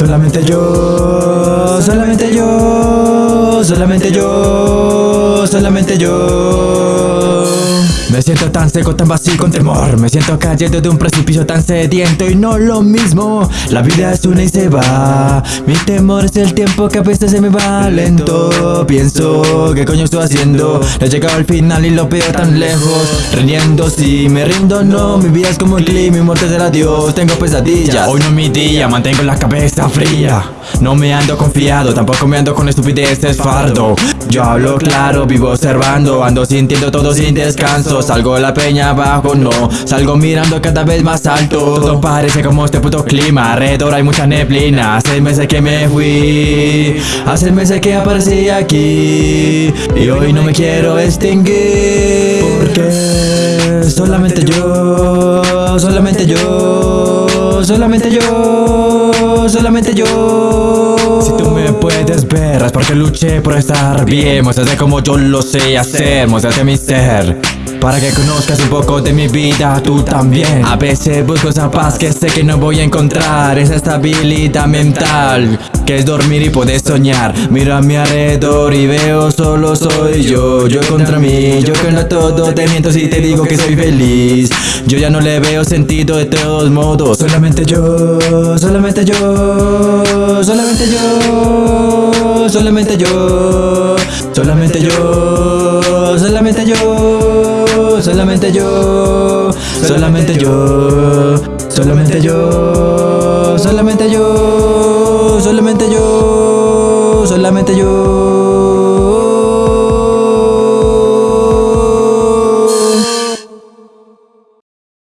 Solamente yo, solamente yo, solamente yo, solamente yo. Me siento tan seco, tan vacío con temor. Me siento cayendo de un precipicio tan sediento Y no lo mismo, la vida es una y se va. Mi temor es el tiempo que a veces se me va lento. Pienso, ¿qué coño estoy haciendo? He llegado al final y lo veo tan lejos. Riendo, si me rindo, no. Mi vida es como el clima, mi muerte será Dios Tengo pesadillas, hoy no es mi día Mantengo la cabeza fría. No me ando confiado, tampoco me ando con estupideces fardo. Yo hablo claro, vivo observando Ando sintiendo todo sin descanso Salgo de la peña abajo, no. Salgo mirando cada vez más alto. Todo parece como este puto clima. Alrededor hay mucha neblina. Hace meses que me fui. Hace meses que aparecí aquí. Y hoy no me quiero extinguir. Porque solamente yo Solamente yo Solamente yo Solamente yo. Si tú me puedes ver es porque luché por estar bien. Muéstrate como yo lo sé hacer. Muéstrate mi ser para que conozcas un poco de mi vida, tú también. A veces busco esa paz que sé que no voy a encontrar. Esa estabilidad mental que es dormir y poder soñar. Miro a mi alrededor y veo solo soy yo. Yo contra mí, yo contra todo. Te miento si te digo que soy feliz. Yo ya no le veo sentido de todos modos. Solamente yo, solamente yo Solamente yo, solamente yo Solamente yo, solamente solamente yo, solamente yo, solamente yo, solamente yo, solamente yo, solamente yo.